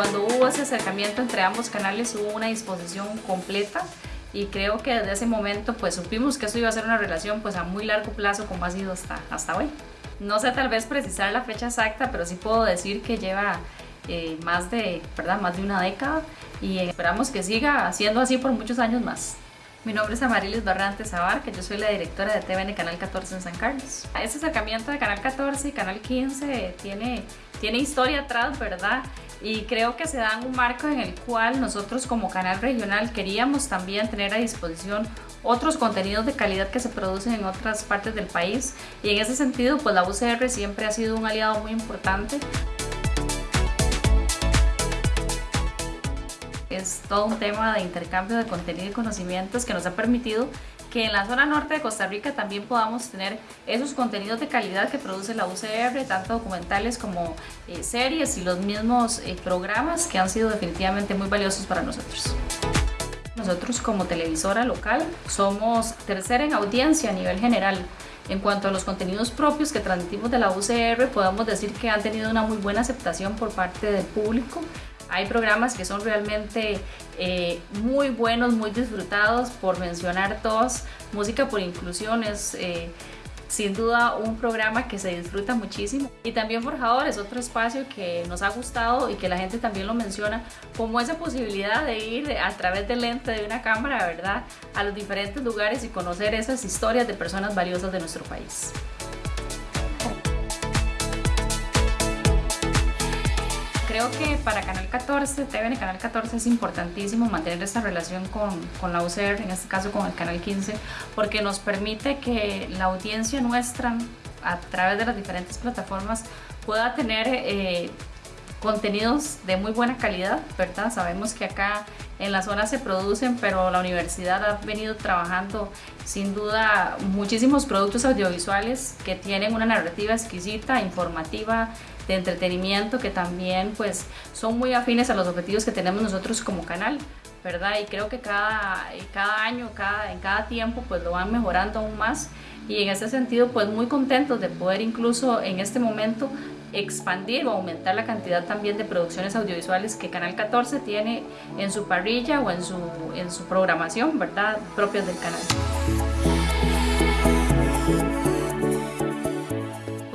cuando hubo ese acercamiento entre ambos canales hubo una disposición completa y creo que desde ese momento pues supimos que esto iba a ser una relación pues a muy largo plazo como ha sido hasta, hasta hoy. No sé tal vez precisar la fecha exacta, pero sí puedo decir que lleva eh, más, de, ¿verdad? más de una década y esperamos que siga siendo así por muchos años más. Mi nombre es Amarilis Barrante Zabar, que yo soy la directora de TVN Canal 14 en San Carlos. Este acercamiento de Canal 14 y Canal 15 tiene, tiene historia atrás, ¿verdad? Y creo que se da un marco en el cual nosotros como canal regional queríamos también tener a disposición otros contenidos de calidad que se producen en otras partes del país. Y en ese sentido, pues la UCR siempre ha sido un aliado muy importante. Es todo un tema de intercambio de contenido y conocimientos que nos ha permitido que en la zona norte de Costa Rica también podamos tener esos contenidos de calidad que produce la UCR, tanto documentales como eh, series y los mismos eh, programas que han sido definitivamente muy valiosos para nosotros. Nosotros como televisora local somos tercera en audiencia a nivel general. En cuanto a los contenidos propios que transmitimos de la UCR, podemos decir que han tenido una muy buena aceptación por parte del público. Hay programas que son realmente eh, muy buenos, muy disfrutados, por mencionar todos. Música por Inclusión es eh, sin duda un programa que se disfruta muchísimo. Y también Forjadores, otro espacio que nos ha gustado y que la gente también lo menciona como esa posibilidad de ir a través del lente de una cámara, ¿verdad? A los diferentes lugares y conocer esas historias de personas valiosas de nuestro país. Creo que para Canal 14, TVN Canal 14 es importantísimo mantener esta relación con, con, la UCR, en este caso con el Canal 15, porque nos permite que la audiencia nuestra a través de las diferentes plataformas pueda tener eh, contenidos de muy buena calidad, ¿verdad? Sabemos que acá en la zona se producen, pero la universidad ha venido trabajando sin duda muchísimos productos audiovisuales que tienen una narrativa exquisita, informativa, de entretenimiento que también pues son muy afines a los objetivos que tenemos nosotros como canal. ¿verdad? Y creo que cada, cada año, cada, en cada tiempo, pues lo van mejorando aún más. Y en ese sentido, pues muy contentos de poder incluso en este momento expandir o aumentar la cantidad también de producciones audiovisuales que Canal 14 tiene en su parrilla o en su, en su programación, ¿verdad? Propias del canal.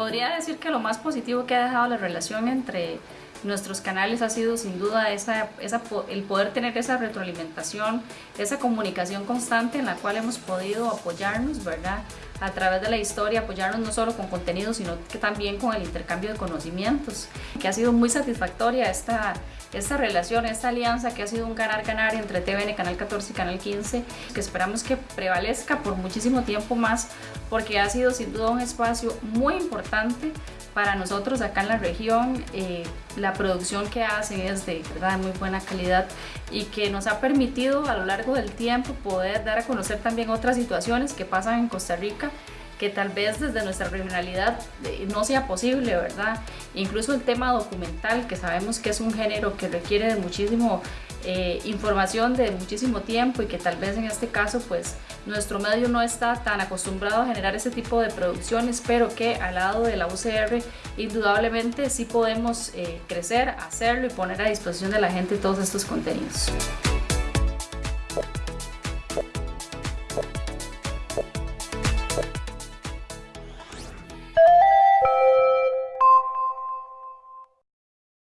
Podría decir que lo más positivo que ha dejado la relación entre nuestros canales ha sido sin duda esa, el poder tener esa retroalimentación, esa comunicación constante en la cual hemos podido apoyarnos, ¿verdad? A través de la historia, apoyarnos no solo con contenido, sino que también con el intercambio de conocimientos, que ha sido muy satisfactoria esta, esta relación, esta alianza que ha sido un ganar-ganar entre TVN, Canal 14 y Canal 15, que esperamos que prevalezca por muchísimo tiempo más, porque ha sido sin duda un espacio muy importante para nosotros acá en la región. Eh, la producción que hacen es de, ¿verdad? muy buena calidad y que nos ha permitido a lo largo del tiempo poder dar a conocer también otras situaciones que pasan en Costa Rica que tal vez desde nuestra regionalidad eh, no sea posible, ¿verdad? Incluso el tema documental, que sabemos que es un género que requiere de muchísimo eh, información de muchísimo tiempo y que tal vez en este caso pues nuestro medio no está tan acostumbrado a generar ese tipo de producciones, pero que al lado de la UCR indudablemente sí podemos eh, crecer, hacerlo y poner a disposición de la gente todos estos contenidos.